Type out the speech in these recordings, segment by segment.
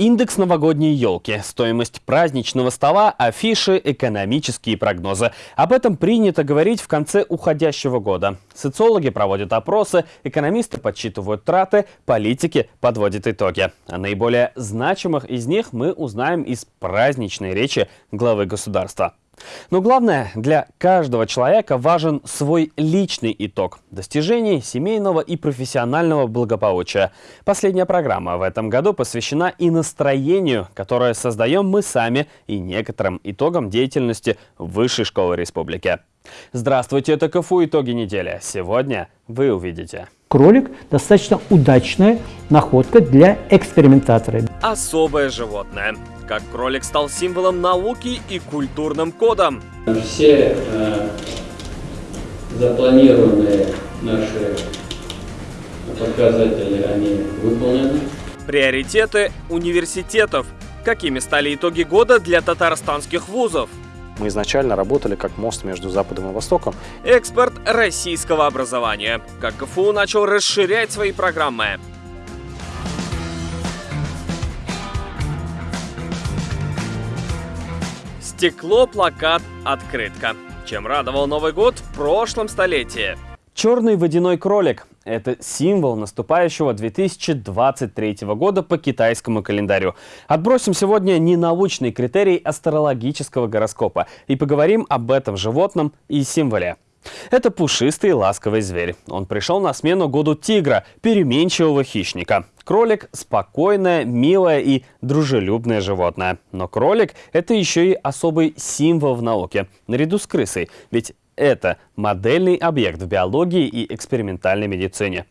Индекс новогодней елки, стоимость праздничного стола, афиши, экономические прогнозы. Об этом принято говорить в конце уходящего года. Социологи проводят опросы, экономисты подсчитывают траты, политики подводят итоги. О наиболее значимых из них мы узнаем из праздничной речи главы государства. Но главное, для каждого человека важен свой личный итог достижений семейного и профессионального благополучия. Последняя программа в этом году посвящена и настроению, которое создаем мы сами, и некоторым итогам деятельности Высшей школы республики. Здравствуйте, это КФУ «Итоги недели». Сегодня вы увидите. Кролик – достаточно удачная находка для экспериментатора. Особое животное – как кролик стал символом науки и культурным кодом. Все э, запланированные наши показатели, они выполнены. Приоритеты университетов. Какими стали итоги года для татарстанских вузов? Мы изначально работали как мост между Западом и Востоком. Экспорт российского образования. Как КФУ начал расширять свои программы. Стекло, плакат, открытка. Чем радовал Новый год в прошлом столетии? Черный водяной кролик – это символ наступающего 2023 года по китайскому календарю. Отбросим сегодня не научный критерий астрологического гороскопа и поговорим об этом животном и символе. Это пушистый ласковый зверь. Он пришел на смену году тигра, переменчивого хищника. Кролик – спокойное, милое и дружелюбное животное. Но кролик – это еще и особый символ в науке, наряду с крысой. Ведь это модельный объект в биологии и экспериментальной медицине.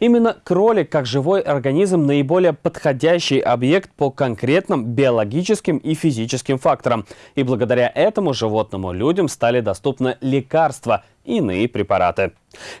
Именно кролик как живой организм наиболее подходящий объект по конкретным биологическим и физическим факторам. И благодаря этому животному людям стали доступны лекарства иные препараты.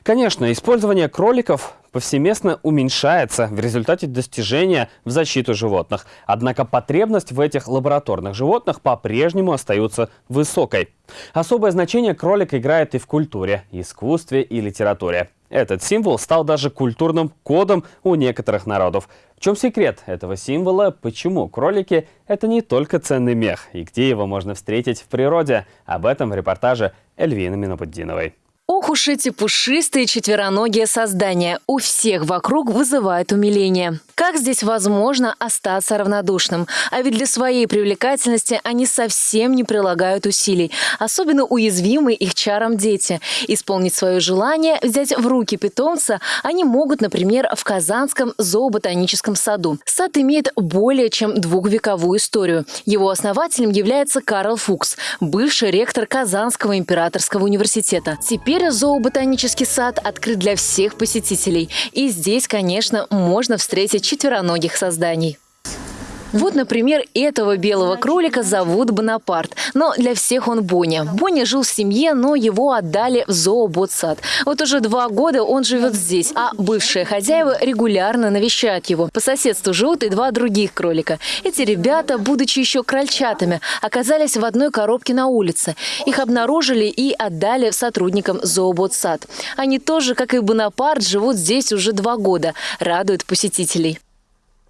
Конечно, использование кроликов повсеместно уменьшается в результате достижения в защиту животных. Однако потребность в этих лабораторных животных по-прежнему остается высокой. Особое значение кролик играет и в культуре, искусстве и литературе. Этот символ стал даже культурным кодом у некоторых народов. В чем секрет этого символа? Почему кролики – это не только ценный мех? И где его можно встретить в природе? Об этом в репортаже Эльвины Минопуддиновой. Ох уж эти пушистые четвероногие создания. У всех вокруг вызывают умиление. Как здесь возможно остаться равнодушным? А ведь для своей привлекательности они совсем не прилагают усилий. Особенно уязвимы их чарам дети. Исполнить свое желание, взять в руки питомца они могут, например, в Казанском зооботаническом саду. Сад имеет более чем двухвековую историю. Его основателем является Карл Фукс, бывший ректор Казанского императорского университета. Теперь Теперь зооботанический сад открыт для всех посетителей. И здесь, конечно, можно встретить четвероногих созданий. Вот, например, этого белого кролика зовут Бонапарт, но для всех он Боня. Боня жил в семье, но его отдали в зооботсад. Вот уже два года он живет здесь, а бывшие хозяева регулярно навещают его. По соседству живут и два других кролика. Эти ребята, будучи еще крольчатами, оказались в одной коробке на улице. Их обнаружили и отдали сотрудникам зооботсад. Они тоже, как и Бонапарт, живут здесь уже два года, радуют посетителей.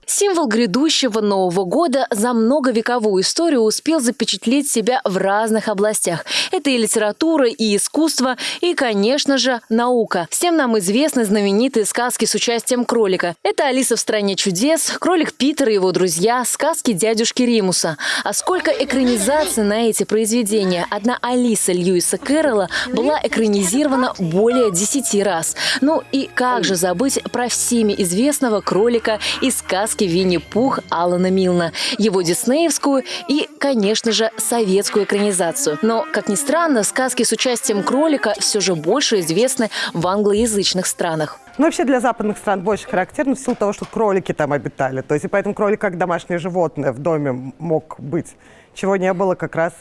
Символ грядущего Нового года за многовековую историю успел запечатлеть себя в разных областях. Это и литература, и искусство, и, конечно же, наука. Всем нам известны знаменитые сказки с участием кролика. Это «Алиса в стране чудес», «Кролик Питер и его друзья», сказки дядюшки Римуса. А сколько экранизаций на эти произведения. Одна Алиса Льюиса Кэрролла была экранизирована более десяти раз. Ну и как же забыть про всеми известного кролика из сказки сказки «Винни-Пух» Алана Милна, его диснеевскую и, конечно же, советскую экранизацию. Но, как ни странно, сказки с участием кролика все же больше известны в англоязычных странах. Ну, вообще для западных стран больше характерно в силу того, что кролики там обитали. То есть и поэтому кролик как домашнее животное в доме мог быть, чего не было как раз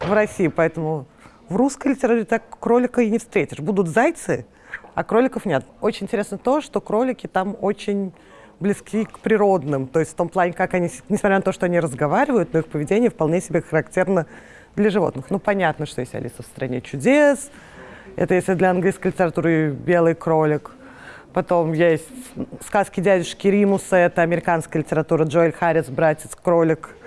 в России. Поэтому в русской литературе так кролика и не встретишь. Будут зайцы, а кроликов нет. Очень интересно то, что кролики там очень близки к природным. То есть в том плане, как они, несмотря на то, что они разговаривают, но их поведение вполне себе характерно для животных. Ну, понятно, что есть «Алиса в стране чудес», это если для английской литературы «Белый кролик». Потом есть сказки дядюшки Римуса, это американская литература, Джоэль Харрис, братец, кролик –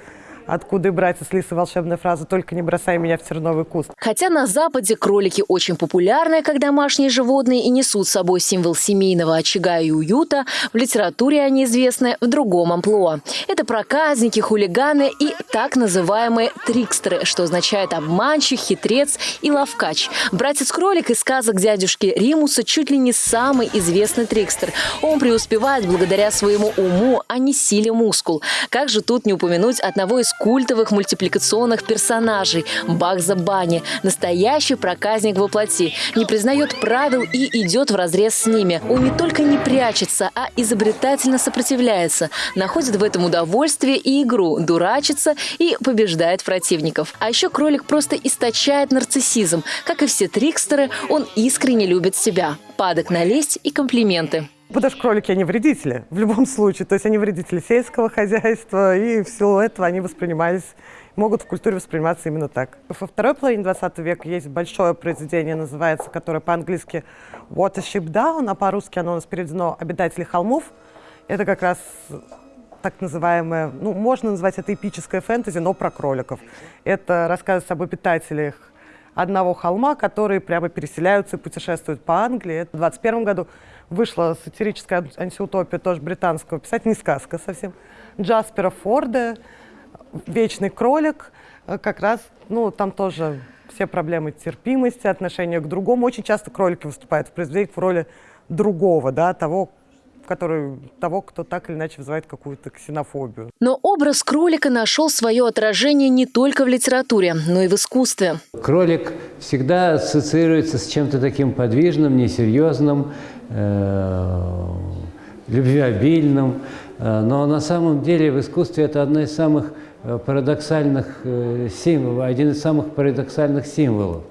Откуда брать с лисы волшебная фраза «Только не бросай меня в терновый куст». Хотя на Западе кролики очень популярны как домашние животные и несут с собой символ семейного очага и уюта, в литературе они известны в другом амплуа. Это проказники, хулиганы и так называемые трикстеры, что означает обманщик, хитрец и ловкач. Братец-кролик из сказок дядюшки Римуса чуть ли не самый известный трикстер. Он преуспевает благодаря своему уму, а не силе мускул. Как же тут не упомянуть одного из культовых мультипликационных персонажей Багза Бани. Настоящий проказник во плоти. Не признает правил и идет в разрез с ними. Он не только не прячется, а изобретательно сопротивляется. Находит в этом удовольствие и игру, дурачится и побеждает противников. А еще кролик просто источает нарциссизм. Как и все трикстеры, он искренне любит себя. Падок на лесть и комплименты. Потому что кролики, они вредители в любом случае. То есть они вредители сельского хозяйства, и в силу этого они воспринимались, могут в культуре восприниматься именно так. Во второй половине 20 века есть большое произведение, называется, которое по-английски «What a Ship Down», а по-русски оно у нас переведено «Обитатели холмов». Это как раз так называемое, ну, можно назвать это эпическое фэнтези, но про кроликов. Это рассказывает об обитателях одного холма, которые прямо переселяются и путешествуют по Англии. В 21 году вышла сатирическая антиутопия тоже британского писателя, не сказка совсем, Джаспера Форда «Вечный кролик». Э, как раз, ну, там тоже все проблемы терпимости, отношения к другому. Очень часто кролики выступают в произведениях в роли другого, да, того, который, того, кто так или иначе вызывает какую-то ксенофобию. Но образ кролика нашел свое отражение не только в литературе, но и в искусстве. Кролик всегда ассоциируется с чем-то таким подвижным, несерьезным, любвеобильным. Э, но на самом деле в искусстве это одна из самых э, парадоксальных э, символов, один из самых парадоксальных символов.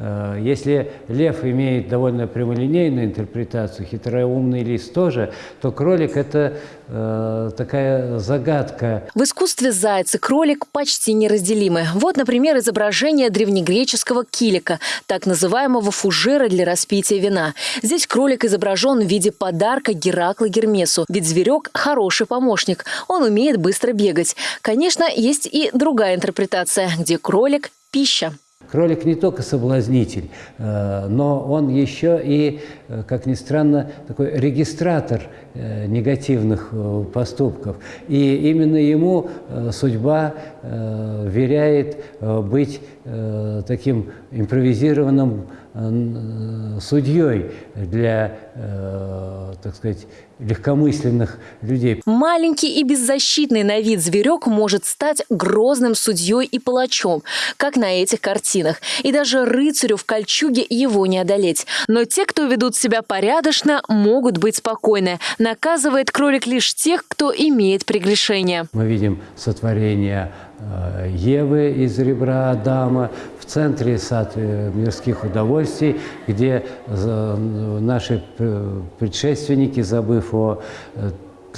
Э, если лев имеет довольно прямолинейную интерпретацию, хитроумный лис тоже, то кролик – это э, такая загадка. В искусстве заяц и кролик почти неразделимы. Вот, например, изображение древнегреческого килика, так называемого фужера для распития вина. Здесь кролик изображен в виде подарка Геракла Гермесу, ведь зверек – хороший помощник, он умеет быстро бегать. Конечно, есть и другая интерпретация, где кролик – пища. Кролик не только соблазнитель, э, но он еще и, как ни странно, такой регистратор э, негативных поступков. И именно ему судьба веряет быть таким импровизированным судьей для, так сказать, легкомысленных людей. Маленький и беззащитный на вид зверек может стать грозным судьей и палачом, как на этих картинах. И даже рыцарю в кольчуге его не одолеть. Но те, кто ведут себя порядочно, могут быть спокойны. Наказывает кролик лишь тех, кто имеет прегрешение. Мы видим сотворение э, Евы из ребра Адама, в центре сад э, мирских удовольствий, где э, наши предшественники, забыв о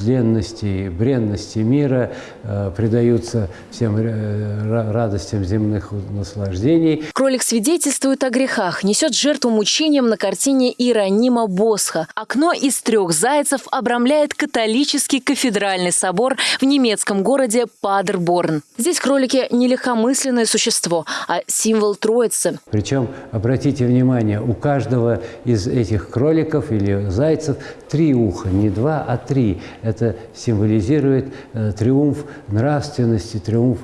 тленности, бренности мира, э, предаются всем э, радостям земных наслаждений. Кролик свидетельствует о грехах, несет жертву мучениям на картине Иеронима Босха. Окно из трех зайцев обрамляет католический кафедральный собор в немецком городе Падерборн. Здесь кролики не легкомысленное существо, а символ Троицы. Причем, обратите внимание, у каждого из этих кроликов или зайцев три уха, не два, а три. Это символизирует э, триумф нравственности, триумф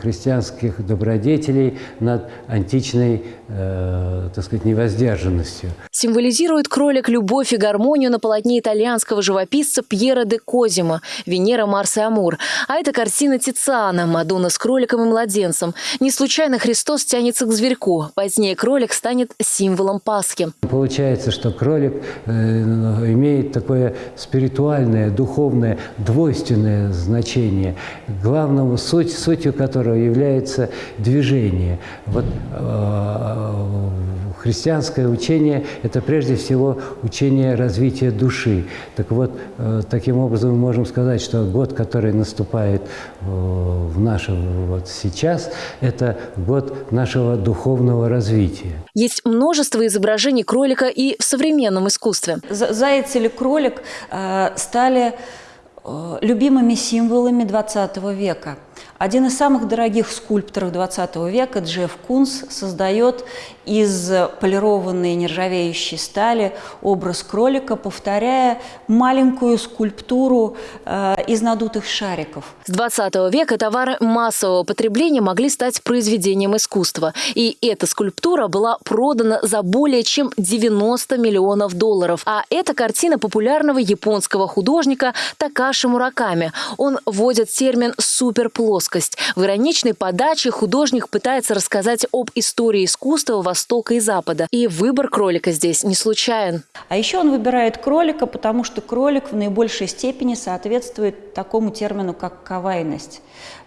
христианских добродетелей над античной, э, так сказать, невоздержанностью. Символизирует кролик любовь и гармонию на полотне итальянского живописца Пьера де Козимо «Венера, Марс и Амур». А это картина Тициана «Мадонна с кроликом и младенцем». Не случайно Христос тянется к зверьку. Позднее кролик станет символом Пасхи. Получается, что кролик э, имеет такое спиритуальное, духовное двойственное значение, главным суть, сутью которого является движение. Вот э, христианское учение – это прежде всего учение развития души. Так вот, э, таким образом мы можем сказать, что год, который наступает э, в нашем вот сейчас, это год нашего духовного развития. Есть множество изображений кролика и в современном искусстве. Заяц или кролик э, стали любимыми символами XX века. Один из самых дорогих скульпторов 20 века, Джефф Кунс, создает из полированной нержавеющей стали образ кролика, повторяя маленькую скульптуру э, из надутых шариков. С 20 века товары массового потребления могли стать произведением искусства. И эта скульптура была продана за более чем 90 миллионов долларов. А это картина популярного японского художника Такаши Мураками. Он вводит термин «суперплоскость». В ироничной подаче художник пытается рассказать об истории искусства Востока и Запада. И выбор кролика здесь не случайен. А еще он выбирает кролика, потому что кролик в наибольшей степени соответствует такому термину, как кавайность.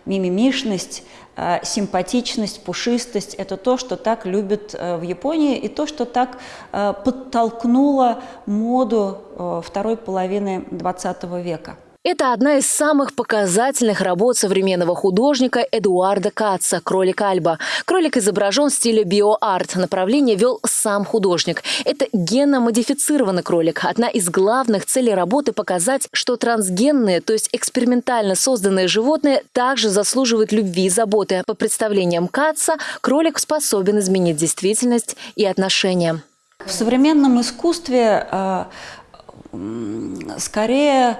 Мимимишность, э, симпатичность, пушистость – это то, что так любят э, в Японии, и то, что так э, подтолкнуло моду второй половины XX века. Это одна из самых показательных работ современного художника Эдуарда Каца «Кролик Альба». Кролик изображен в стиле биоарт. Направление вел сам художник. Это генно-модифицированный кролик. Одна из главных целей работы – показать, что трансгенные, то есть экспериментально созданные животные, также заслуживают любви и заботы. По представлениям Каца, кролик способен изменить действительность и отношения. В современном искусстве э, скорее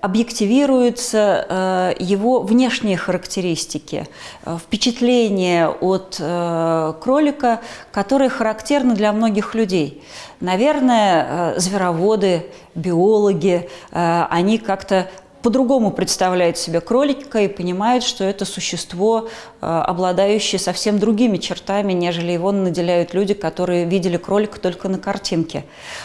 объективируются э, его внешние характеристики, э, впечатления от э, кролика, которые характерны для многих людей. Наверное, звероводы, биологи, они как-то по-другому представляют себе кролика и понимают, что это существо, э, обладающее совсем другими чертами, нежели его наделяют люди, которые видели кролика только на картинке.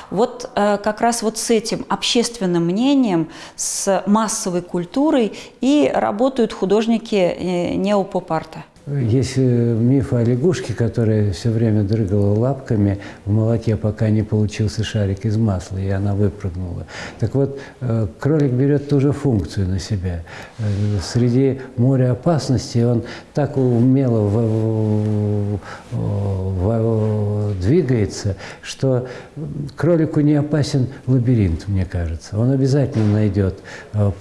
Вот э, как раз вот с этим общественным мнением, с массовой культурой и работают художники э, неопоп-арта. Есть э, миф о лягушке, которая все время дрыгала лапками в молоке, пока не получился шарик из масла, и она выпрыгнула. Так вот, э, кролик берет ту же функцию на себя. Э, среди моря опасностей он так умело двигается, что кролику не опасен лабиринт, мне кажется. Он обязательно найдет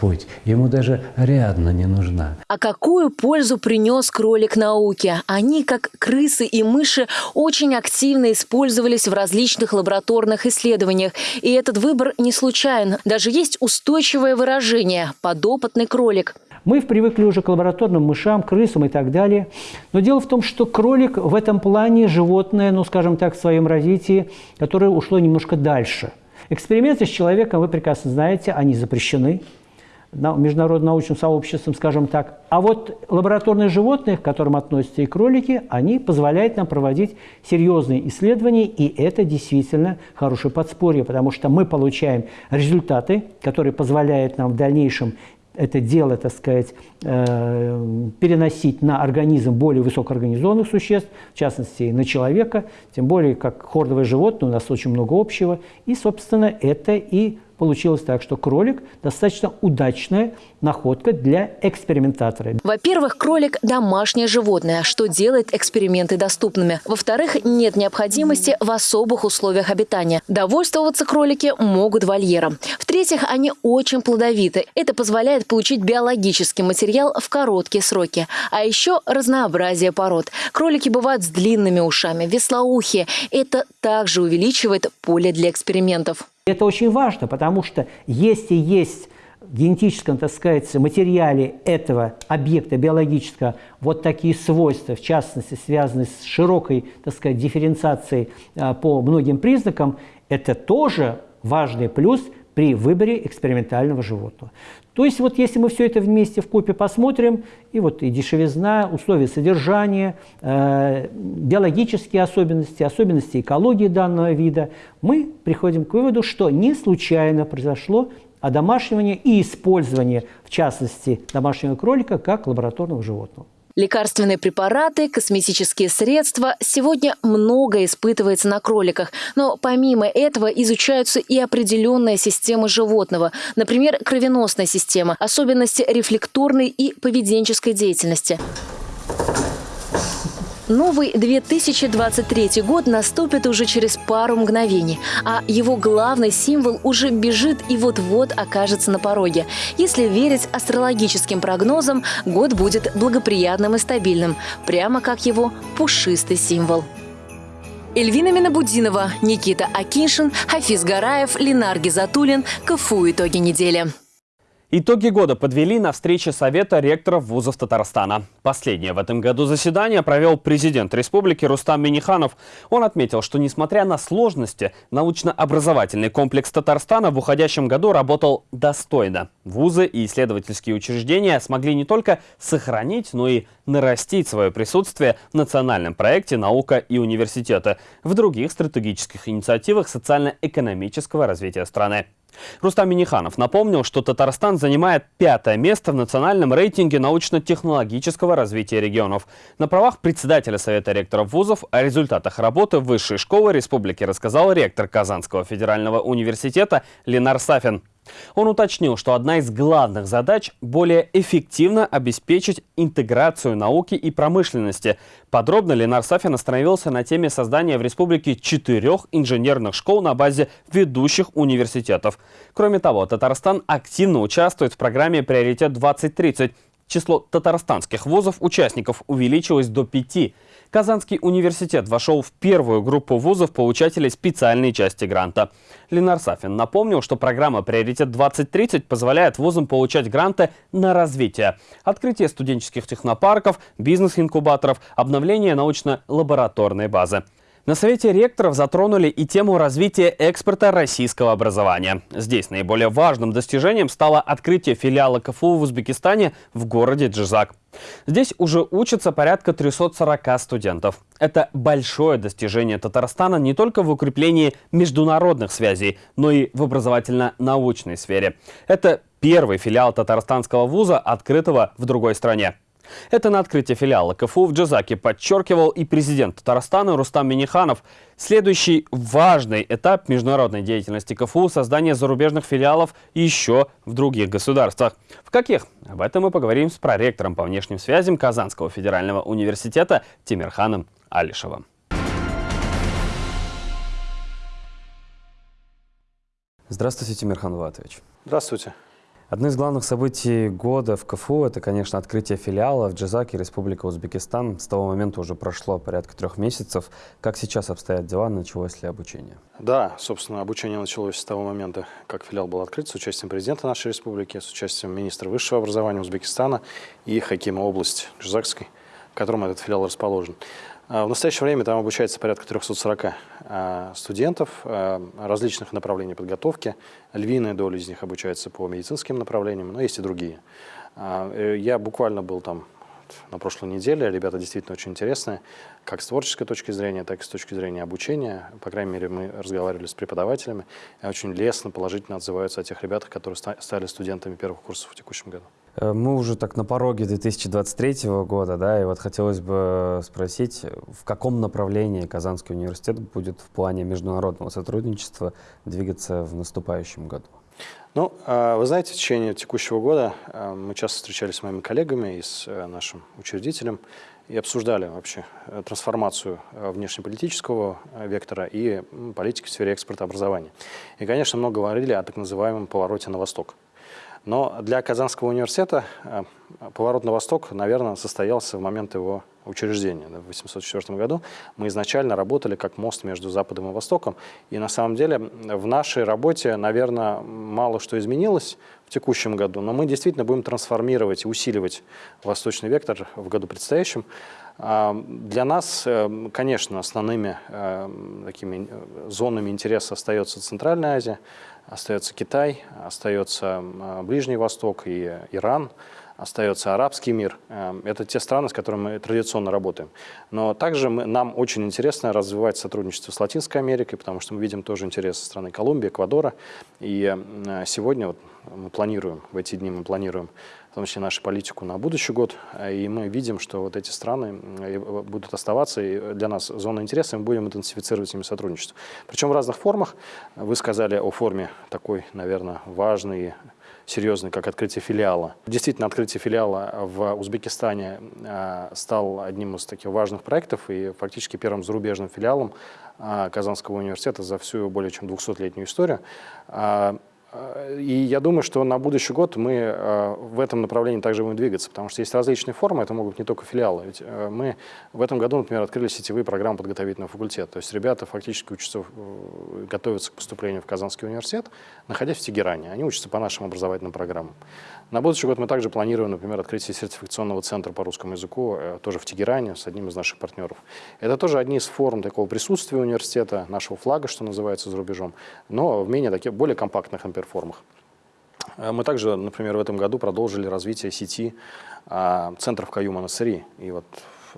путь. Ему даже Ариадна не нужна. А какую пользу принес кролик науке. Они, как крысы и мыши, очень активно использовались в различных лабораторных исследованиях. И этот выбор не случайен. Даже есть устойчивое выражение – подопытный кролик. Мы привыкли уже к лабораторным мышам, крысам и так далее. Но дело в том, что кролик в этом плане животное, ну, скажем так, в своем развитии, которое ушло немножко дальше. Эксперименты с человеком, вы прекрасно знаете, они запрещены международным научным сообществом, скажем так. А вот лабораторные животные, к которым относятся и кролики, они позволяют нам проводить серьезные исследования, и это действительно хорошее подспорье, потому что мы получаем результаты, которые позволяют нам в дальнейшем это дело, так сказать, э, переносить на организм более высокоорганизованных существ, в частности, на человека, тем более, как хордовое животное, у нас очень много общего. И, собственно, это и получилось так, что кролик достаточно удачная находка для экспериментатора. Во-первых, кролик – домашнее животное, что делает эксперименты доступными. Во-вторых, нет необходимости в особых условиях обитания. Довольствоваться кролики могут вольером. В-третьих, они очень плодовиты. Это позволяет получить биологический материал в короткие сроки. А еще разнообразие пород. Кролики бывают с длинными ушами, веслоухие. Это также увеличивает поле для экспериментов. Это очень важно, потому что если есть в генетическом, так сказать, материале этого объекта биологического вот такие свойства, в частности, связанные с широкой, так сказать, дифференциацией а, по многим признакам, это тоже важный плюс при выборе экспериментального животного. То есть вот если мы все это вместе в купе посмотрим, и вот и дешевизна, условия содержания, э, биологические особенности, особенности экологии данного вида, мы приходим к выводу, что не случайно произошло одомашнивание и использование, в частности, домашнего кролика как лабораторного животного. Лекарственные препараты, косметические средства. Сегодня много испытывается на кроликах. Но помимо этого изучаются и определенные системы животного. Например, кровеносная система, особенности рефлекторной и поведенческой деятельности. Новый 2023 год наступит уже через пару мгновений, а его главный символ уже бежит и вот-вот окажется на пороге. Если верить астрологическим прогнозам, год будет благоприятным и стабильным, прямо как его пушистый символ. Эльвина Минабудинова, Никита Акиншин, Хафиз Гараев, Ленар Гизатуллин. КФУ «Итоги недели». Итоги года подвели на встрече Совета ректоров вузов Татарстана. Последнее в этом году заседание провел президент республики Рустам Миниханов. Он отметил, что несмотря на сложности, научно-образовательный комплекс Татарстана в уходящем году работал достойно. Вузы и исследовательские учреждения смогли не только сохранить, но и нарастить свое присутствие в национальном проекте «Наука и университеты» в других стратегических инициативах социально-экономического развития страны. Рустам Миниханов напомнил, что Татарстан занимает пятое место в национальном рейтинге научно-технологического развития регионов. На правах председателя Совета ректоров вузов о результатах работы Высшей школы республики рассказал ректор Казанского федерального университета Ленар Сафин. Он уточнил, что одна из главных задач – более эффективно обеспечить интеграцию науки и промышленности. Подробно Ленар Сафин остановился на теме создания в республике четырех инженерных школ на базе ведущих университетов. Кроме того, Татарстан активно участвует в программе «Приоритет-2030». Число татарстанских вузов-участников увеличилось до пяти – Казанский университет вошел в первую группу вузов получателей специальной части гранта. Ленар Сафин напомнил, что программа «Приоритет-2030» позволяет вузам получать гранты на развитие. Открытие студенческих технопарков, бизнес-инкубаторов, обновление научно-лабораторной базы. На Совете ректоров затронули и тему развития экспорта российского образования. Здесь наиболее важным достижением стало открытие филиала КФУ в Узбекистане в городе Джизак. Здесь уже учатся порядка 340 студентов. Это большое достижение Татарстана не только в укреплении международных связей, но и в образовательно-научной сфере. Это первый филиал татарстанского вуза, открытого в другой стране. Это на открытии филиала КФУ в Джазаке подчеркивал и президент Татарстана Рустам Миниханов. Следующий важный этап международной деятельности КФУ – создание зарубежных филиалов еще в других государствах. В каких? Об этом мы поговорим с проректором по внешним связям Казанского федерального университета Тимирханом Алишевым. Здравствуйте, Тимирхан Ватович. Здравствуйте. Одно из главных событий года в КФУ – это, конечно, открытие филиала в Джазаке, Республика Узбекистан. С того момента уже прошло порядка трех месяцев. Как сейчас обстоят дела? Началось ли обучение? Да, собственно, обучение началось с того момента, как филиал был открыт, с участием президента нашей республики, с участием министра высшего образования Узбекистана и Хакима области Джазакской, в котором этот филиал расположен. А, в настоящее время там обучается порядка 340 а, студентов а, различных направлений подготовки. Львиная доля из них обучается по медицинским направлениям, но есть и другие. Э, я буквально был там на прошлой неделе. Ребята действительно очень интересные, как с творческой точки зрения, так и с точки зрения обучения. По крайней мере, мы разговаривали с преподавателями очень лестно, положительно отзываются о тех ребятах, которые стали студентами первых курсов в текущем году. Э, мы уже так на пороге 2023 года, да, и вот хотелось бы спросить, в каком направлении Казанский университет будет в плане международного сотрудничества двигаться в наступающем году? Ну, а, вы знаете, в течение текущего года а, мы часто встречались с моими коллегами и с э, нашим учредителем и обсуждали вообще э, трансформацию э, внешнеполитического вектора и политики в сфере экспорта образования. И, конечно, много говорили о так называемом повороте на восток. Но для Казанского университета э, поворот на восток, наверное, состоялся в момент его учреждения. В 1804 году мы изначально работали как мост между Западом и Востоком. И на самом деле в нашей работе, наверное, мало что изменилось в текущем году, но мы действительно будем трансформировать и усиливать восточный вектор в году предстоящем. А, для нас, э, конечно, основными э, такими зонами интереса остается Центральная Азия, остается Китай, остается Ближний Восток и Иран, остается арабский мир. Эм, это те страны, с которыми мы традиционно работаем. Но также мы, нам очень интересно развивать сотрудничество с Латинской Америкой, потому что мы видим тоже интерес со страны Колумбии, Эквадора. И сегодня вот мы планируем, в эти дни мы планируем в том числе нашу политику на будущий год. И мы видим, что вот эти страны будут оставаться, и для нас зона интереса, мы будем интенсифицировать с ними сотрудничество. Причем в разных формах. Вы сказали о форме такой, наверное, важной, серьезный, как открытие филиала. Действительно, открытие филиала в Узбекистане э, стал одним из таких важных проектов и фактически первым зарубежным филиалом э, Казанского университета за всю более чем 200-летнюю историю. Э, и я думаю, что на будущий год мы э, в этом направлении также будем двигаться, потому что есть различные формы, это могут быть не только филиалы. Ведь э, мы в этом году, например, открыли сетевые программы подготовительного факультета. То есть ребята фактически учатся, готовятся к поступлению в Казанский университет, находясь в Тегеране. Они учатся по нашим образовательным программам. На будущий год мы также планируем, например, открытие сертификационного центра по русскому языку тоже в Тегеране с одним из наших партнеров. Это тоже одни из форм такого присутствия университета, нашего флага, что называется, за рубежом, но в менее таких, более компактных, например, формах. Э, мы также, например, в этом году продолжили развитие сети а, центров Каюма Насыри. И вот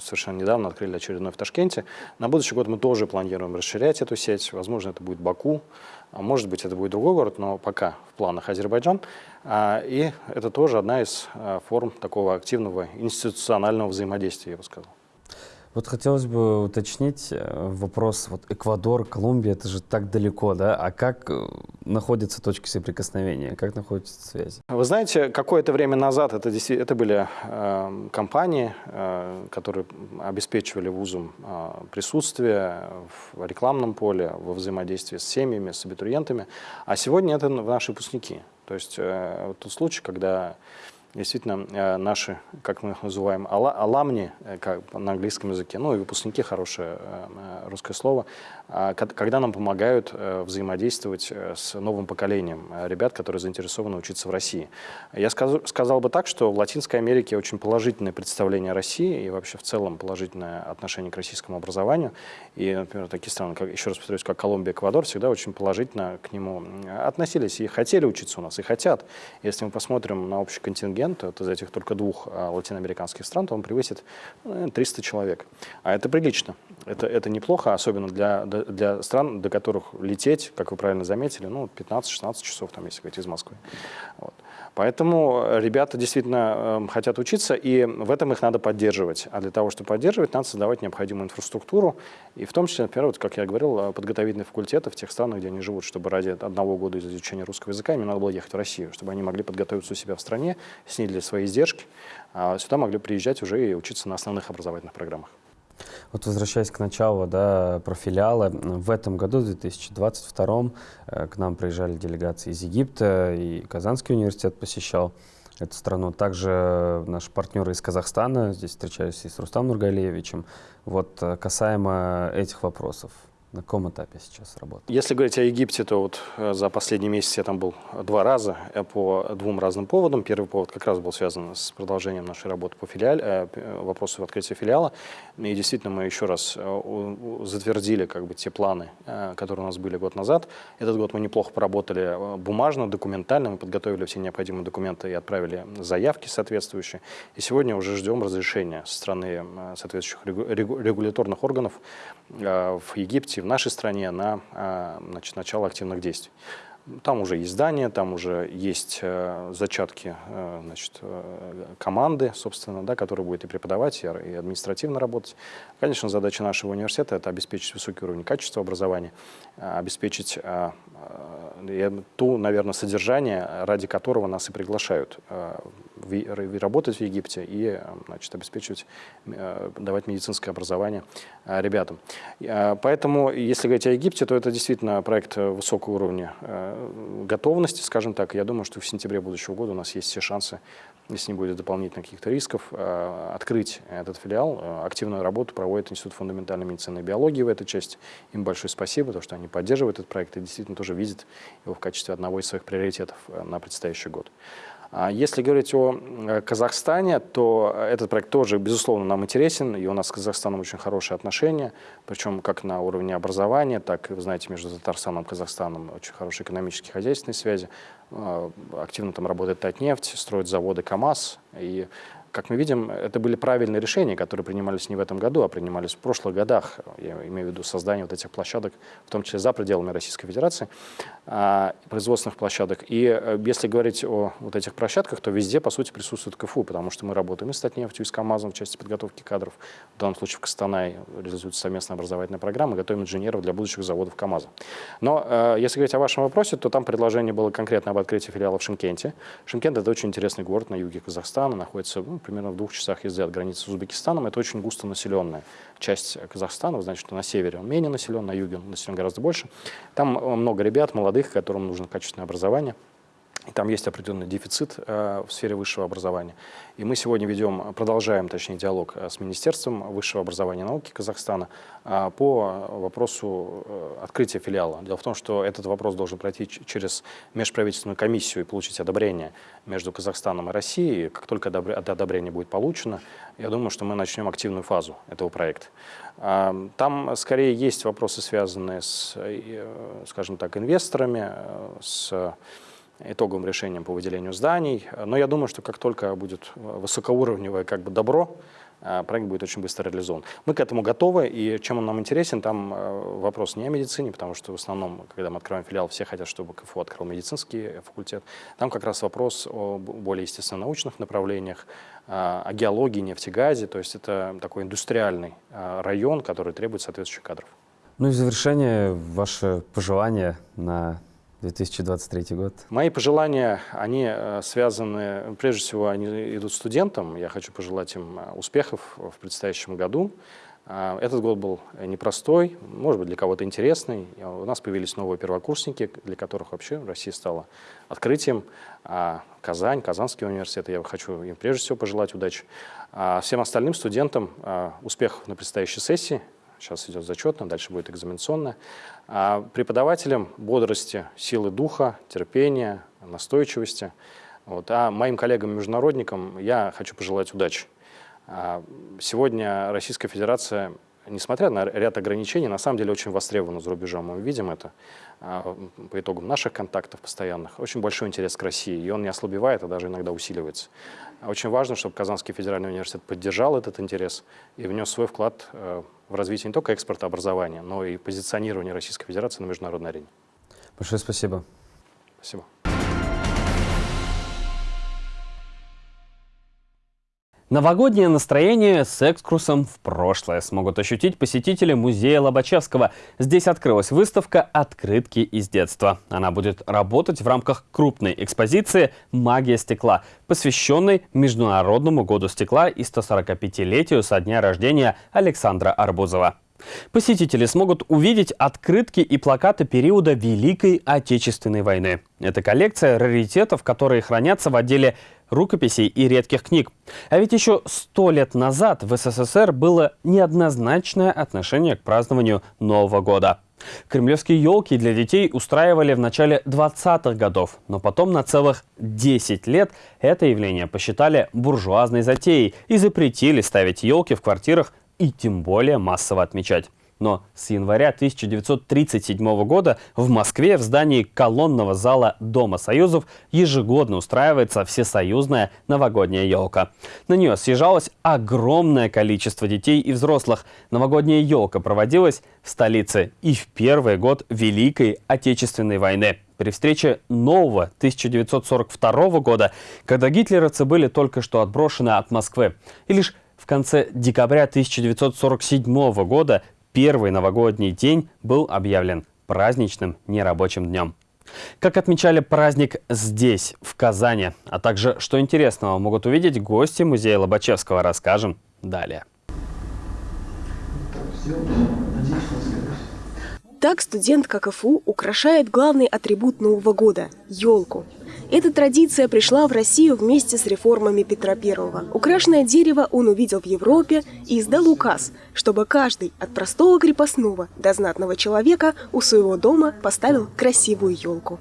совершенно недавно открыли очередной в Ташкенте. На будущий год мы тоже планируем расширять эту сеть. Возможно, это будет Баку, а может быть, это будет другой город, но пока в планах Азербайджан. А, и это тоже одна из а, форм такого активного институционального взаимодействия, я бы сказал. Вот хотелось бы уточнить э, вопрос, вот Эквадор, Колумбия, это же так далеко, да, а как э, находятся точки соприкосновения, как находятся связи? Вы знаете, какое-то время назад это, это были э, компании, э, которые обеспечивали вузам э, присутствие в рекламном поле, во взаимодействии с семьями, с абитуриентами, а сегодня это наши выпускники. То есть э, тот случай, когда действительно э, наши, как мы их называем, аламни, э, как на английском языке, ну и выпускники, хорошее э, русское слово, когда нам помогают взаимодействовать с новым поколением ребят, которые заинтересованы учиться в России. Я скажу, сказал бы так, что в Латинской Америке очень положительное представление о России и вообще в целом положительное отношение к российскому образованию. И, например, такие страны, как, еще раз повторюсь, как Колумбия, Эквадор, всегда очень положительно к нему относились и хотели учиться у нас, и хотят. Если мы посмотрим на общий контингент, контингент, вот из этих только двух а, латиноамериканских стран, то он превысит 300 ну, человек. А это прилично. Это, это неплохо, особенно для, для стран, до которых лететь, как вы правильно заметили, ну, 15-16 часов, там, если говорить, из Москвы. Вот. Поэтому ребята действительно э, хотят учиться, и в этом их надо поддерживать. А для того, чтобы поддерживать, надо создавать необходимую инфраструктуру, и в том числе, например, вот, как я говорил, э, подготовительные факультеты в тех странах, где они живут, чтобы ради одного года изучения русского языка им надо было ехать в Россию, чтобы они могли подготовиться у себя в стране, снизили свои издержки, а сюда могли приезжать уже и учиться на основных образовательных программах. Вот возвращаясь к началу, да, про филиалы, в этом году, в 2022, э, к нам приезжали делегации из Египта, и Казанский университет посещал эту страну. Также наши партнеры из Казахстана, здесь встречались и с Рустам Нургалиевичем. Вот э, касаемо этих вопросов, на каком этапе сейчас работает? Если говорить о Египте, то вот э, за последний месяц я там был два раза по двум разным поводам. Первый повод как раз был связан с продолжением нашей работы по филиале, вопросу открытия филиала. И действительно мы еще раз затвердили как бы те планы, которые у нас были год назад. Этот год мы неплохо поработали бумажно, документально. Мы подготовили все необходимые документы и отправили заявки соответствующие. И сегодня уже ждем разрешения со стороны соответствующих регуляторных органов в Египте, в нашей стране на значит, начало активных действий. Там уже есть здание, там уже есть э, зачатки э, значит, э, команды, собственно, да, которая будет и преподавать, и, административно работать. Конечно, задача нашего университета – это обеспечить высокий уровень качества образования, обеспечить ту, наверное, содержание, ради которого нас и приглашают работать в Египте и значит, обеспечивать, давать медицинское образование ребятам. Поэтому, если говорить о Египте, то это действительно проект высокого уровня готовности, скажем так. Я думаю, что в сентябре будущего года у нас есть все шансы, если не будет дополнительных каких-то рисков, э, открыть этот филиал. Э, активную работу проводит Институт фундаментальной медицины и биологии в этой части. Им большое спасибо, потому что они поддерживают этот проект и действительно тоже видят его в качестве одного из своих приоритетов э, на предстоящий год. А если говорить о э, Казахстане, то этот проект тоже, безусловно, нам интересен, и у нас с Казахстаном очень хорошие отношения, причем как на уровне образования, так вы знаете, между Татарстаном и Казахстаном очень хорошие экономические хозяйственные связи. А, активно там работает Татнефть, строят заводы КАМАЗ, и как мы видим, это были правильные решения, которые принимались не в этом году, а принимались в прошлых годах. Я имею в виду создание вот этих площадок, в том числе за пределами Российской Федерации, а, производственных площадок. И э, если говорить о вот этих площадках, то везде, по сути, присутствует КФУ, потому что мы работаем и с Татнефтью, и с КАМАЗом в части подготовки кадров. В данном случае в Костанай реализуется совместная образовательная программа, готовим инженеров для будущих заводов КАМАЗа. Но э, если говорить о вашем вопросе, то там предложение было конкретно об открытии филиала в Шимкенте. Шимкент – это очень интересный город на юге Казахстана, находится ну, примерно в двух часах езды от границы с Узбекистаном. Это очень густо населенная часть Казахстана. Что на севере он менее населен, на юге он населен гораздо больше. Там э, много ребят, молодых, которым нужно качественное образование. И там есть определенный дефицит э, в сфере высшего образования. И мы сегодня ведем, продолжаем, точнее, диалог э, с Министерством высшего образования и науки Казахстана э, по вопросу открытия филиала. Дело в том, что этот вопрос должен пройти через межправительственную комиссию и получить одобрение между Казахстаном и Россией. Как только одобрение будет получено, я думаю, что мы начнем активную фазу этого проекта. Там скорее есть вопросы, связанные с, скажем так, инвесторами, с итоговым решением по выделению зданий. Но я думаю, что как только будет высокоуровневое как бы добро, э, проект будет очень быстро реализован. Мы к этому готовы, и чем он нам интересен, там э, вопрос не о медицине, потому что в основном, когда мы открываем филиал, все хотят, чтобы КФУ открыл медицинский факультет. Там как раз вопрос о более естественно-научных направлениях, э, о геологии, нефтегазе, то есть это такой индустриальный район, который требует соответствующих кадров. Ну и в завершение ваше пожелание на 2023 год? Мои пожелания, они э, связаны, прежде всего, они идут студентам. Я хочу пожелать им э, успехов в предстоящем году. Э, этот год был непростой, может быть, для кого-то интересный. У нас появились новые первокурсники, для которых вообще Россия стала открытием. А Казань, Казанский университет, я хочу им прежде всего пожелать удачи. А всем остальным студентам успехов на предстоящей сессии. Сейчас идет зачетная, дальше будет экзаменационная. А преподавателям бодрости, силы духа, терпения, настойчивости. Вот. А моим коллегам-международникам я хочу пожелать удачи. А сегодня Российская Федерация, несмотря на ряд ограничений, на самом деле очень востребована за рубежом. Мы видим это а, по итогам наших контактов постоянных. Очень большой интерес к России, и он не ослабевает, а даже иногда усиливается. Очень важно, чтобы Казанский федеральный университет поддержал этот интерес и внес свой вклад э, в развитие не только экспорта образования, но и позиционирования Российской Федерации на международной арене. Большое спасибо. Спасибо. Новогоднее настроение с экскурсом в прошлое смогут ощутить посетители музея Лобачевского. Здесь открылась выставка «Открытки из детства». Она будет работать в рамках крупной экспозиции «Магия стекла», посвященной Международному году стекла и 145-летию со дня рождения Александра Арбузова. Посетители смогут увидеть открытки и плакаты периода Великой Отечественной войны. Это коллекция раритетов, которые хранятся в отделе рукописей и редких книг. А ведь еще сто лет назад в СССР было неоднозначное отношение к празднованию Нового года. Кремлевские елки для детей устраивали в начале 20-х годов, но потом на целых 10 лет это явление посчитали буржуазной затеей и запретили ставить елки в квартирах и тем более массово отмечать. Но с января 1937 года в Москве в здании колонного зала Дома Союзов ежегодно устраивается всесоюзная новогодняя елка. На нее съезжалось огромное количество детей и взрослых. Новогодняя елка проводилась в столице и в первый год Великой Отечественной войны при встрече нового 1942 года, когда гитлеровцы были только что отброшены от Москвы. И лишь в конце декабря 1947 года первый новогодний день был объявлен праздничным нерабочим днем. Как отмечали праздник здесь, в Казани, а также, что интересного могут увидеть гости музея Лобачевского, расскажем далее. Так студент КФУ украшает главный атрибут Нового года – елку. Эта традиция пришла в Россию вместе с реформами Петра I. Украшенное дерево он увидел в Европе и издал указ, чтобы каждый от простого крепостного до знатного человека у своего дома поставил красивую елку.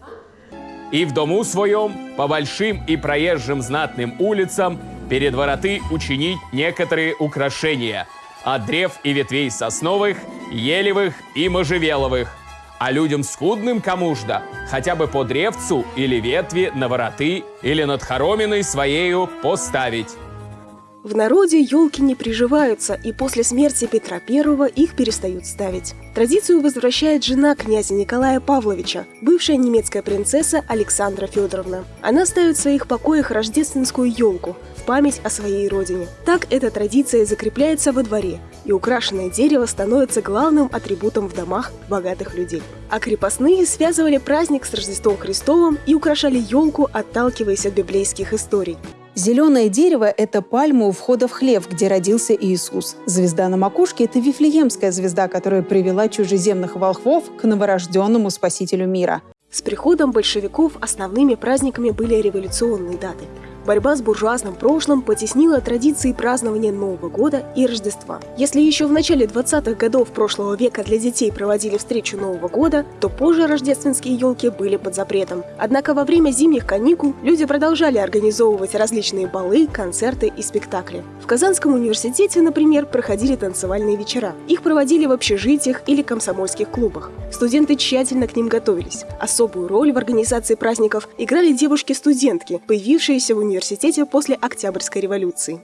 И в дому своем, по большим и проезжим знатным улицам, перед вороты учинить некоторые украшения от древ и ветвей сосновых, елевых и можжевеловых – а людям скудным кому жда, хотя бы по древцу или ветви на вороты или над хороминой своею поставить. В народе елки не приживаются, и после смерти Петра I их перестают ставить. Традицию возвращает жена князя Николая Павловича, бывшая немецкая принцесса Александра Федоровна. Она ставит в своих покоях рождественскую елку в память о своей родине. Так эта традиция закрепляется во дворе, и украшенное дерево становится главным атрибутом в домах богатых людей. А крепостные связывали праздник с Рождеством Христовым и украшали елку, отталкиваясь от библейских историй. Зеленое дерево – это пальма у входа в хлев, где родился Иисус. Звезда на макушке – это Вифлеемская звезда, которая привела чужеземных волхвов к новорожденному спасителю мира. С приходом большевиков основными праздниками были революционные даты – Борьба с буржуазным прошлым потеснила традиции празднования Нового года и Рождества. Если еще в начале 20-х годов прошлого века для детей проводили встречу Нового года, то позже рождественские елки были под запретом. Однако во время зимних каникул люди продолжали организовывать различные балы, концерты и спектакли. В Казанском университете, например, проходили танцевальные вечера. Их проводили в общежитиях или комсомольских клубах. Студенты тщательно к ним готовились. Особую роль в организации праздников играли девушки-студентки, появившиеся в университете университете после Октябрьской революции.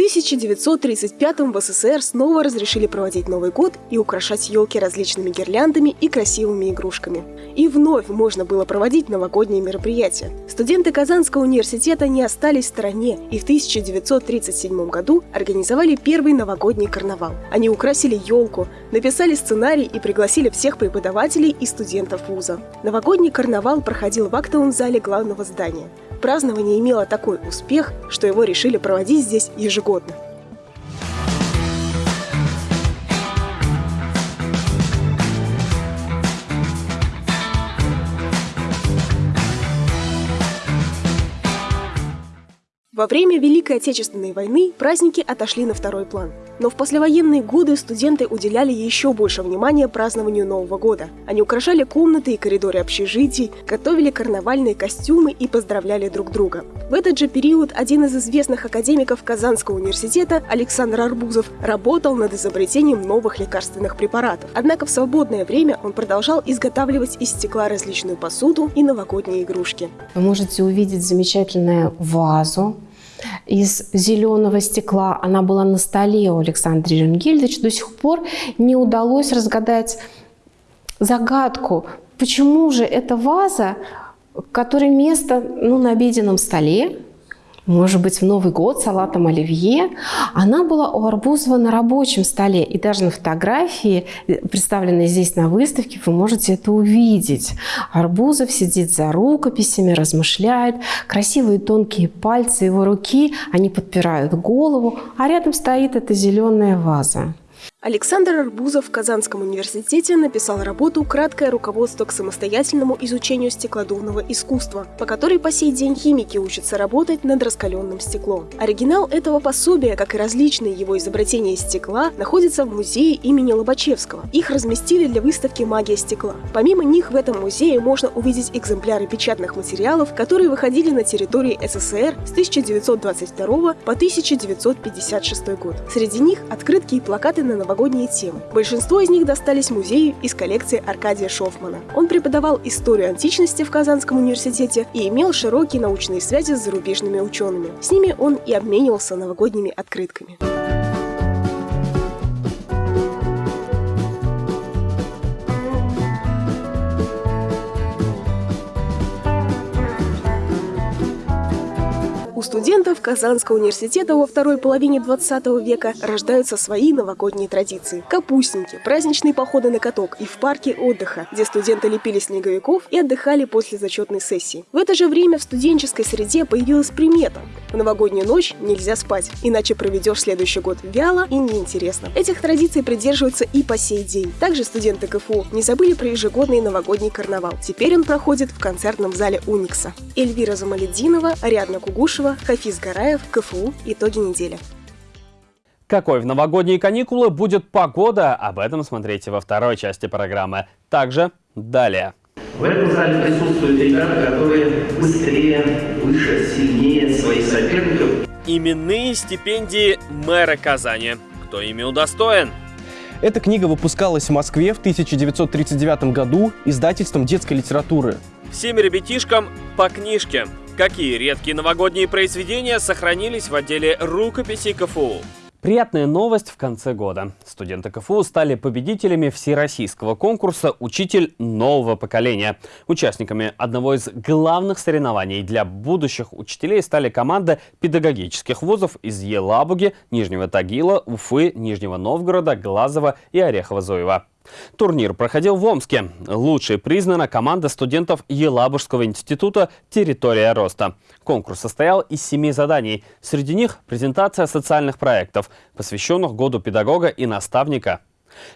В 1935 в СССР снова разрешили проводить Новый год и украшать елки различными гирляндами и красивыми игрушками. И вновь можно было проводить новогодние мероприятия. Студенты Казанского университета не остались в стороне и в 1937 году организовали первый новогодний карнавал. Они украсили елку, написали сценарий и пригласили всех преподавателей и студентов вуза. Новогодний карнавал проходил в актовом зале главного здания. Празднование имело такой успех, что его решили проводить здесь ежегодно. Во время Великой Отечественной войны праздники отошли на второй план. Но в послевоенные годы студенты уделяли еще больше внимания празднованию Нового года. Они украшали комнаты и коридоры общежитий, готовили карнавальные костюмы и поздравляли друг друга. В этот же период один из известных академиков Казанского университета Александр Арбузов работал над изобретением новых лекарственных препаратов. Однако в свободное время он продолжал изготавливать из стекла различную посуду и новогодние игрушки. Вы можете увидеть замечательную вазу, из зеленого стекла. Она была на столе у Александра Ренгельдовича. До сих пор не удалось разгадать загадку, почему же эта ваза, которой место ну, на обеденном столе, может быть, в Новый год салатом оливье. Она была у Арбузова на рабочем столе. И даже на фотографии, э, представленной здесь на выставке, вы можете это увидеть. Арбузов сидит за рукописями, размышляет. Красивые тонкие пальцы его руки, они подпирают голову, а рядом стоит эта зеленая ваза. Александр Арбузов в Казанском университете написал работу «Краткое руководство к самостоятельному изучению стеклодувного искусства», по которой по сей день химики учатся работать над раскаленным стеклом. Оригинал этого пособия, как и различные его изобретения из стекла, находится в музее имени Лобачевского. Их разместили для выставки «Магия стекла». Помимо них в этом музее можно увидеть экземпляры печатных материалов, которые выходили на территории СССР с 1922 по 1956 год. Среди них открытки и плакаты на новогодние темы. Большинство из них достались музею из коллекции Аркадия Шофмана. Он преподавал историю античности в Казанском университете и имел широкие научные связи с зарубежными учеными. С ними он и обменивался новогодними открытками. У студентов Казанского университета во второй половине 20 века рождаются свои новогодние традиции. Капустники, праздничные походы на каток и в парке отдыха, где студенты лепили снеговиков и отдыхали после зачетной сессии. В это же время в студенческой среде появилась примета. В новогоднюю ночь нельзя спать, иначе проведешь следующий год вяло и неинтересно. Этих традиций придерживаются и по сей день. Также студенты КФУ не забыли про ежегодный новогодний карнавал. Теперь он проходит в концертном зале Уникса. Эльвира Замалединова, Ариадна Кугушева, Хафиз Гараев, КФУ. Итоги недели. Какой в новогодние каникулы будет погода? Об этом смотрите во второй части программы. Также далее. В этом зале присутствуют ребята, которые быстрее, выше, сильнее своих соперников Именные стипендии мэра Казани. Кто ими удостоен? Эта книга выпускалась в Москве в 1939 году издательством детской литературы. Всем ребятишкам по книжке. Какие редкие новогодние произведения сохранились в отделе рукописей КФУ? Приятная новость в конце года. Студенты КФУ стали победителями всероссийского конкурса «Учитель нового поколения». Участниками одного из главных соревнований для будущих учителей стали команды педагогических вузов из Елабуги, Нижнего Тагила, Уфы, Нижнего Новгорода, Глазова и Орехово-Зуева. Турнир проходил в Омске. Лучшей признана команда студентов Елабужского института «Территория роста». Конкурс состоял из семи заданий. Среди них презентация социальных проектов, посвященных году педагога и наставника.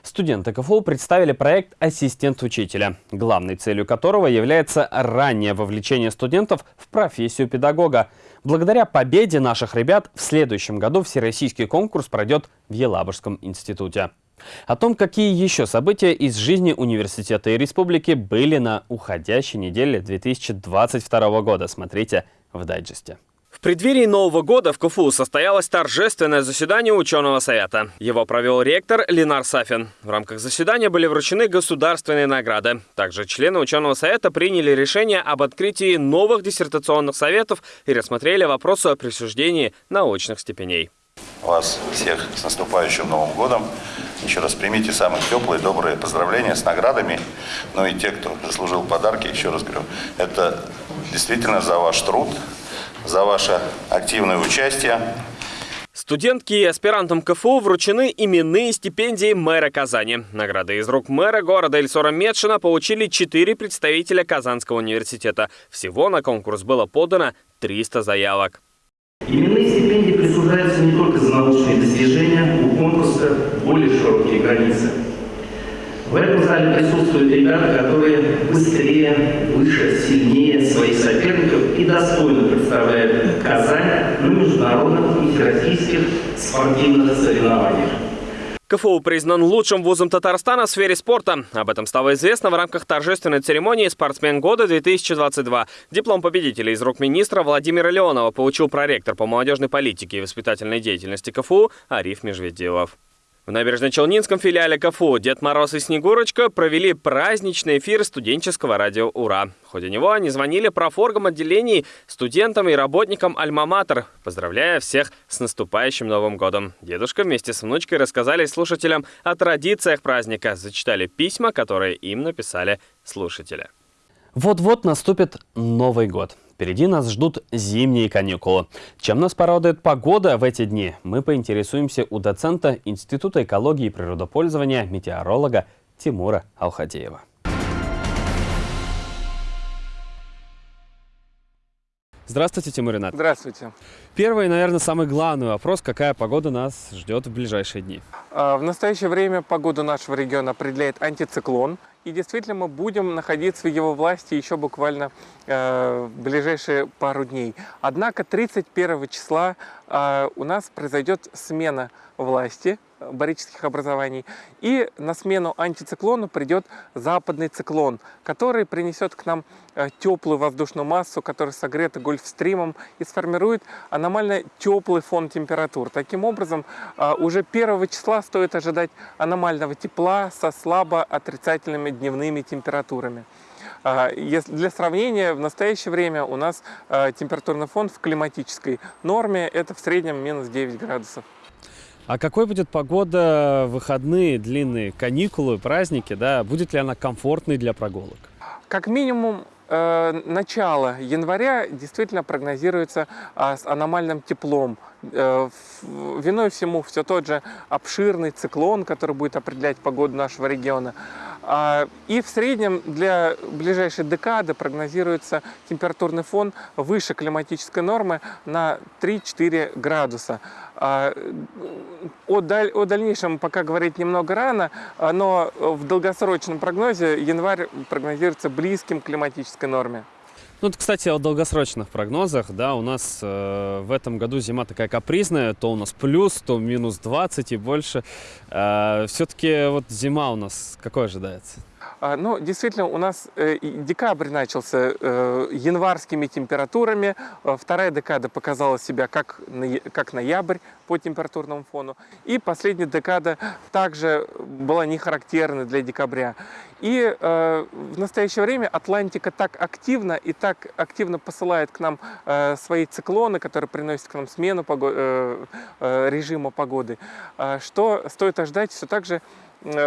Студенты КФУ представили проект «Ассистент учителя», главной целью которого является раннее вовлечение студентов в профессию педагога. Благодаря победе наших ребят в следующем году всероссийский конкурс пройдет в Елабужском институте. О том, какие еще события из жизни университета и республики были на уходящей неделе 2022 года, смотрите в дайджесте. В преддверии Нового года в КФУ состоялось торжественное заседание ученого совета. Его провел ректор Ленар Сафин. В рамках заседания были вручены государственные награды. Также члены ученого совета приняли решение об открытии новых диссертационных советов и рассмотрели вопросы о присуждении научных степеней. Вас всех с наступающим Новым годом. Еще раз примите самые теплые, добрые поздравления с наградами. Ну и те, кто заслужил подарки, еще раз говорю, это действительно за ваш труд, за ваше активное участие. Студентки и аспирантам КФУ вручены именные стипендии мэра Казани. Награды из рук мэра города Эльсора Медшина получили четыре представителя Казанского университета. Всего на конкурс было подано 300 заявок. Именные стипендии присуждаются не только научные достижения, у конкурса более широкие границы. В этом зале присутствуют ребята, которые быстрее, выше, сильнее своих соперников и достойно представляют Казань на международных и всероссийских спортивных соревнованиях. КФУ признан лучшим вузом Татарстана в сфере спорта. Об этом стало известно в рамках торжественной церемонии «Спортсмен года-2022». Диплом победителя из рук министра Владимира Леонова получил проректор по молодежной политике и воспитательной деятельности КФУ Ариф Межведилов. В Набережно-Челнинском филиале КФУ Дед Мороз и Снегурочка провели праздничный эфир студенческого радио «Ура». В ходе него они звонили профоргам отделений, студентам и работникам «Альма-Матер», поздравляя всех с наступающим Новым годом. Дедушка вместе с внучкой рассказали слушателям о традициях праздника, зачитали письма, которые им написали слушатели. Вот-вот наступит Новый год. Впереди нас ждут зимние каникулы. Чем нас порадует погода в эти дни, мы поинтересуемся у доцента Института экологии и природопользования метеоролога Тимура Алхадеева. Здравствуйте, Тимур Ренат. Здравствуйте. Первый, наверное, самый главный вопрос. Какая погода нас ждет в ближайшие дни? А, в настоящее время погоду нашего региона определяет антициклон. И действительно мы будем находиться в его власти еще буквально э, в ближайшие пару дней. Однако 31 числа э, у нас произойдет смена власти барических образований. И на смену антициклону придет западный циклон, который принесет к нам э, теплую воздушную массу, которая согрета гольфстримом и сформирует аномально теплый фон температур. Таким образом, э, уже 1 числа стоит ожидать аномального тепла со слабо отрицательными дневными температурами. Э, для сравнения, в настоящее время у нас температурный фон в климатической норме это в среднем минус 9 градусов. А какой будет погода выходные, длинные каникулы, праздники, да? Будет ли она комфортной для прогулок? Как минимум, начало января действительно прогнозируется э, с аномальным теплом. Э, виной всему все тот же обширный циклон, который будет определять погоду нашего региона. А, и в среднем для ближайшей декады прогнозируется температурный фон выше климатической нормы на 3-4 градуса. А, о, даль, о дальнейшем пока говорить немного рано, но в долгосрочном прогнозе январь прогнозируется близким к климатической норме. Ну, вот, кстати, о долгосрочных прогнозах, да, у нас э, в этом году зима такая капризная, то у нас плюс, то минус 20 и больше. Э, Все-таки вот зима у нас какой ожидается? А, ну, действительно, у нас э, декабрь начался э, январскими температурами, э, вторая декада показала себя как, как ноябрь по температурному фону, и последняя декада также была не характерна для декабря. И в настоящее время Атлантика так активно и так активно посылает к нам свои циклоны, которые приносят к нам смену пого э, режима погоды, что стоит ожидать все так же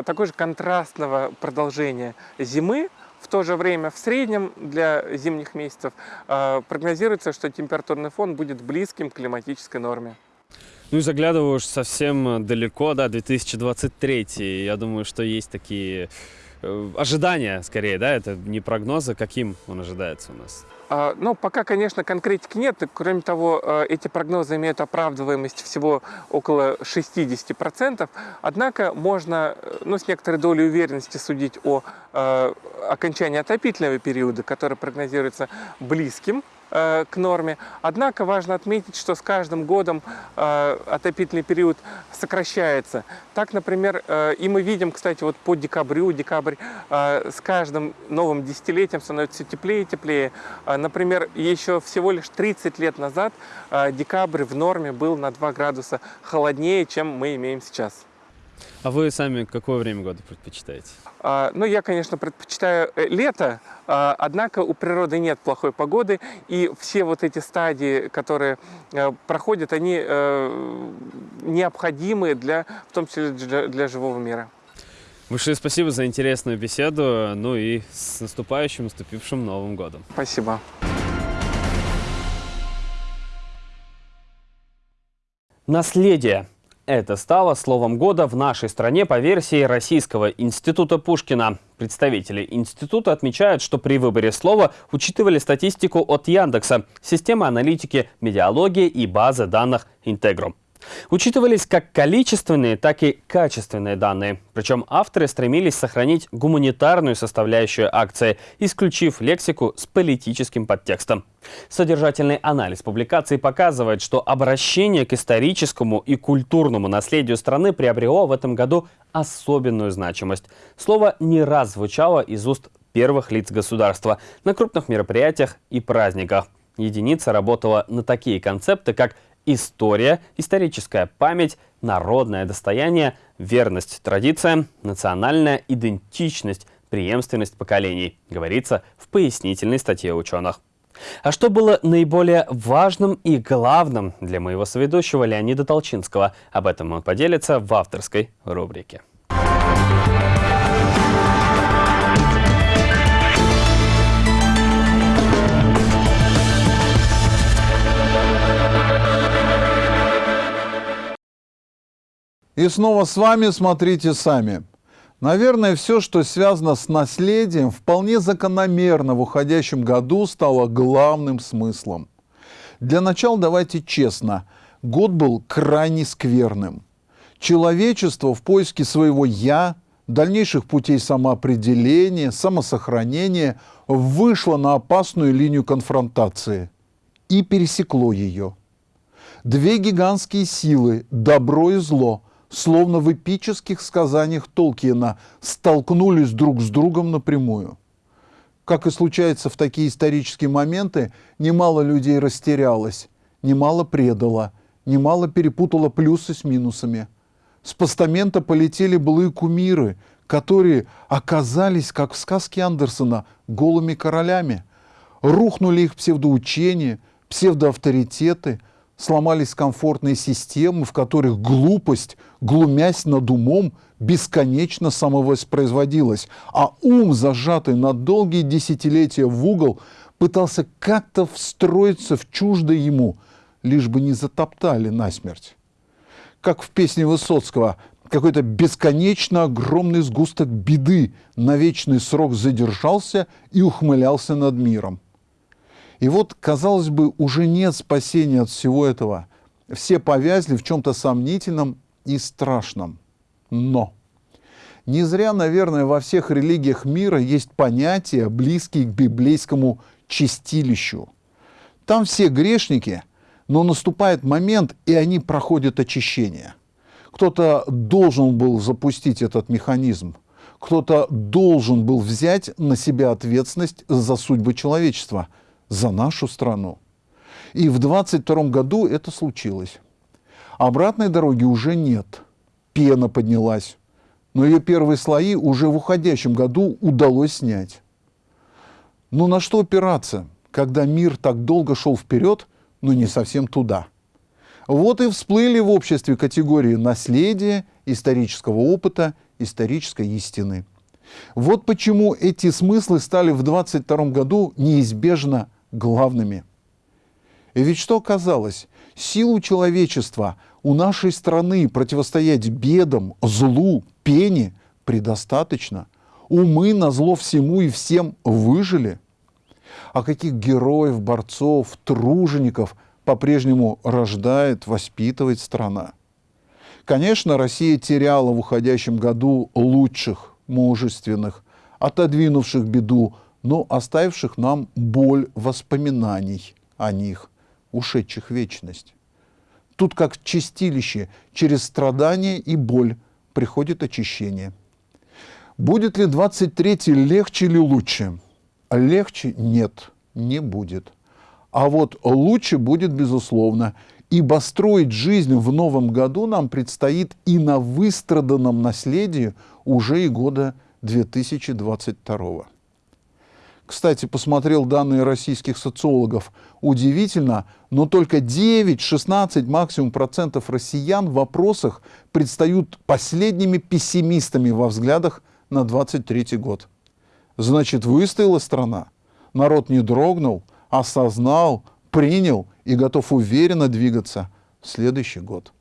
такой же контрастного продолжения зимы, в то же время в среднем для зимних месяцев э, прогнозируется, что температурный фон будет близким к климатической норме. Ну и заглядываю уж совсем далеко, да, 2023. Я думаю, что есть такие э, ожидания, скорее, да, это не прогнозы, каким он ожидается у нас. А, ну, пока, конечно, конкретики нет. Кроме того, э, эти прогнозы имеют оправдываемость всего около 60%. Однако можно э, ну, с некоторой долей уверенности судить о э, окончании отопительного периода, который прогнозируется близким Э, к норме. Однако важно отметить, что с каждым годом э, отопительный период сокращается. Так, например, и мы видим, кстати, вот по декабрю, декабрь с каждым новым десятилетием становится все теплее и теплее. Например, еще всего лишь 30 лет назад декабрь в норме был на 2 градуса холоднее, чем мы имеем сейчас. А вы сами какое время года предпочитаете? А, ну, я, конечно, предпочитаю э, лето, а, однако у природы нет плохой погоды, и все вот эти стадии, которые э, проходят, они э, необходимы для, в том числе для, для живого мира. Большое спасибо за интересную беседу, ну и с наступающим, наступившим Новым годом. Спасибо. Наследие. Это стало словом года в нашей стране по версии Российского института Пушкина. Представители института отмечают, что при выборе слова учитывали статистику от Яндекса, системы аналитики медиалогии и базы данных Интегрум. Учитывались как количественные, так и качественные данные. Причем авторы стремились сохранить гуманитарную составляющую акции, исключив лексику с политическим подтекстом. Содержательный анализ публикации показывает, что обращение к историческому и культурному наследию страны приобрело в этом году особенную значимость. Слово не раз звучало из уст первых лиц государства на крупных мероприятиях и праздниках. Единица работала на такие концепты, как история, историческая память, народное достояние, верность традициям, национальная идентичность, преемственность поколений, говорится в пояснительной статье ученых. А что было наиболее важным и главным для моего соведущего Леонида Толчинского? Об этом он поделится в авторской рубрике. И снова с вами смотрите сами. Наверное, все, что связано с наследием, вполне закономерно в уходящем году стало главным смыслом. Для начала давайте честно, год был крайне скверным. Человечество в поиске своего «я», дальнейших путей самоопределения, самосохранения вышло на опасную линию конфронтации и пересекло ее. Две гигантские силы – добро и зло – словно в эпических сказаниях Толкиена, столкнулись друг с другом напрямую. Как и случается в такие исторические моменты, немало людей растерялось, немало предало, немало перепутало плюсы с минусами. С постамента полетели былые кумиры, которые оказались, как в сказке Андерсона, голыми королями. Рухнули их псевдоучения, псевдоавторитеты – сломались комфортные системы, в которых глупость, глумясь над умом, бесконечно самовоспроизводилась, а ум, зажатый на долгие десятилетия в угол, пытался как-то встроиться в чуждое ему, лишь бы не затоптали насмерть. Как в песне Высоцкого какой-то бесконечно огромный сгусток беды на вечный срок задержался и ухмылялся над миром. И вот, казалось бы, уже нет спасения от всего этого. Все повязли в чем-то сомнительном и страшном. Но не зря, наверное, во всех религиях мира есть понятия, близкие к библейскому чистилищу. Там все грешники, но наступает момент, и они проходят очищение. Кто-то должен был запустить этот механизм. Кто-то должен был взять на себя ответственность за судьбы человечества, за нашу страну. И в 22 году это случилось. Обратной дороги уже нет. Пена поднялась. Но ее первые слои уже в уходящем году удалось снять. Но на что опираться, когда мир так долго шел вперед, но не совсем туда? Вот и всплыли в обществе категории наследия, исторического опыта, исторической истины. Вот почему эти смыслы стали в 22 году неизбежно главными. И ведь что оказалось? Силу человечества у нашей страны противостоять бедам, злу, пене предостаточно. Умы на зло всему и всем выжили. А каких героев, борцов, тружеников по-прежнему рождает, воспитывает страна? Конечно, Россия теряла в уходящем году лучших, мужественных, отодвинувших беду, но оставивших нам боль воспоминаний о них, ушедших вечность. Тут как чистилище, через страдания и боль приходит очищение. Будет ли 23-й легче или лучше? Легче нет, не будет. А вот лучше будет, безусловно, ибо строить жизнь в новом году нам предстоит и на выстраданном наследии уже и года 2022. Кстати, посмотрел данные российских социологов. Удивительно, но только 9-16 максимум процентов россиян в вопросах предстают последними пессимистами во взглядах на 23 год. Значит, выстояла страна. Народ не дрогнул, осознал, принял и готов уверенно двигаться в следующий год.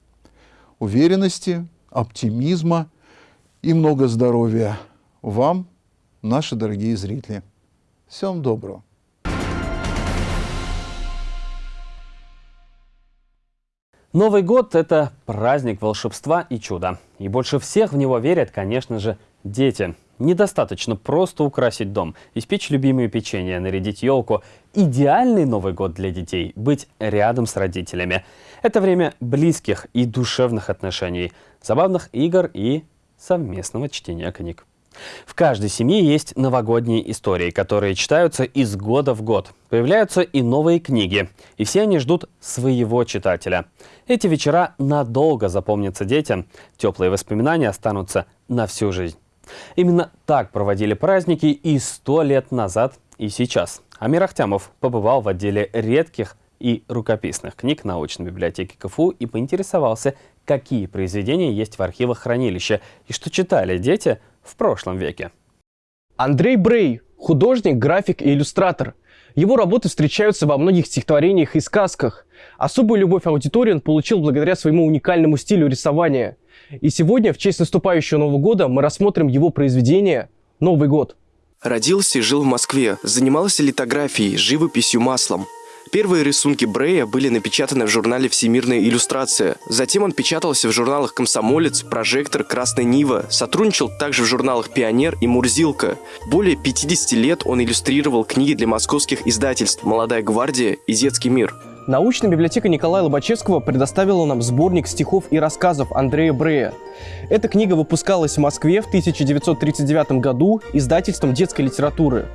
Уверенности, оптимизма и много здоровья вам, наши дорогие зрители. Всем доброго. Новый год – это праздник волшебства и чуда. И больше всех в него верят, конечно же, дети. Недостаточно просто украсить дом, испечь любимые печенья, нарядить елку. Идеальный Новый год для детей – быть рядом с родителями. Это время близких и душевных отношений, забавных игр и совместного чтения книг. В каждой семье есть новогодние истории, которые читаются из года в год. Появляются и новые книги, и все они ждут своего читателя. Эти вечера надолго запомнятся детям, теплые воспоминания останутся на всю жизнь. Именно так проводили праздники и сто лет назад, и сейчас. Амир Ахтямов побывал в отделе редких и рукописных книг научной библиотеки КФУ и поинтересовался, какие произведения есть в архивах хранилища и что читали дети в прошлом веке. Андрей Брей – художник, график и иллюстратор. Его работы встречаются во многих стихотворениях и сказках. Особую любовь аудитории он получил благодаря своему уникальному стилю рисования. И сегодня, в честь наступающего Нового года, мы рассмотрим его произведение «Новый год». Родился и жил в Москве, занимался литографией, живописью маслом. Первые рисунки Брея были напечатаны в журнале «Всемирная иллюстрация». Затем он печатался в журналах «Комсомолец», «Прожектор», «Красная Нива». Сотрудничал также в журналах «Пионер» и «Мурзилка». Более 50 лет он иллюстрировал книги для московских издательств «Молодая гвардия» и «Детский мир». Научная библиотека Николая Лобачевского предоставила нам сборник стихов и рассказов Андрея Брея. Эта книга выпускалась в Москве в 1939 году издательством детской литературы.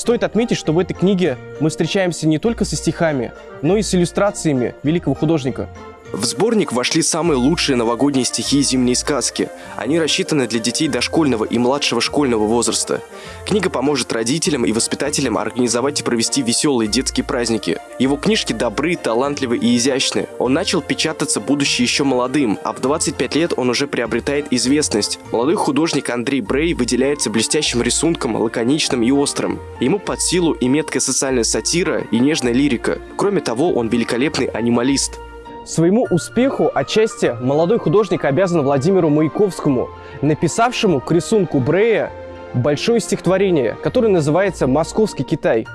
Стоит отметить, что в этой книге мы встречаемся не только со стихами, но и с иллюстрациями великого художника. В сборник вошли самые лучшие новогодние стихи и зимние сказки. Они рассчитаны для детей дошкольного и младшего школьного возраста. Книга поможет родителям и воспитателям организовать и провести веселые детские праздники. Его книжки добры, талантливы и изящны. Он начал печататься, будучи еще молодым, а в 25 лет он уже приобретает известность. Молодой художник Андрей Брей выделяется блестящим рисунком, лаконичным и острым. Ему под силу и меткая социальная сатира, и нежная лирика. Кроме того, он великолепный анималист. Своему успеху отчасти молодой художник обязан Владимиру Маяковскому, написавшему к рисунку Брея большое стихотворение, которое называется «Московский Китай».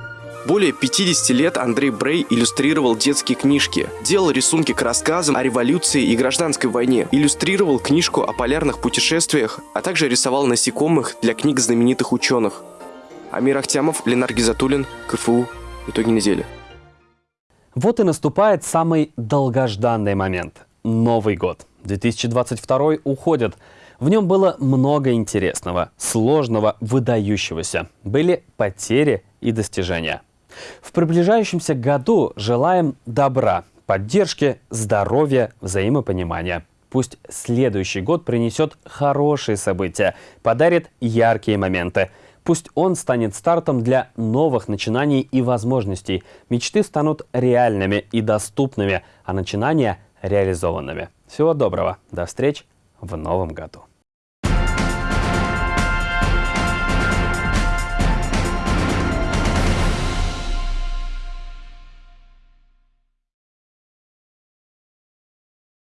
Более 50 лет Андрей Брей иллюстрировал детские книжки, делал рисунки к рассказам о революции и гражданской войне, иллюстрировал книжку о полярных путешествиях, а также рисовал насекомых для книг знаменитых ученых. Амир Ахтямов, Ленар Гизатуллин, КФУ. Итоги недели. Вот и наступает самый долгожданный момент – Новый год. 2022 уходит. В нем было много интересного, сложного, выдающегося. Были потери и достижения. В приближающемся году желаем добра, поддержки, здоровья, взаимопонимания. Пусть следующий год принесет хорошие события, подарит яркие моменты. Пусть он станет стартом для новых начинаний и возможностей. Мечты станут реальными и доступными, а начинания – реализованными. Всего доброго. До встреч в новом году.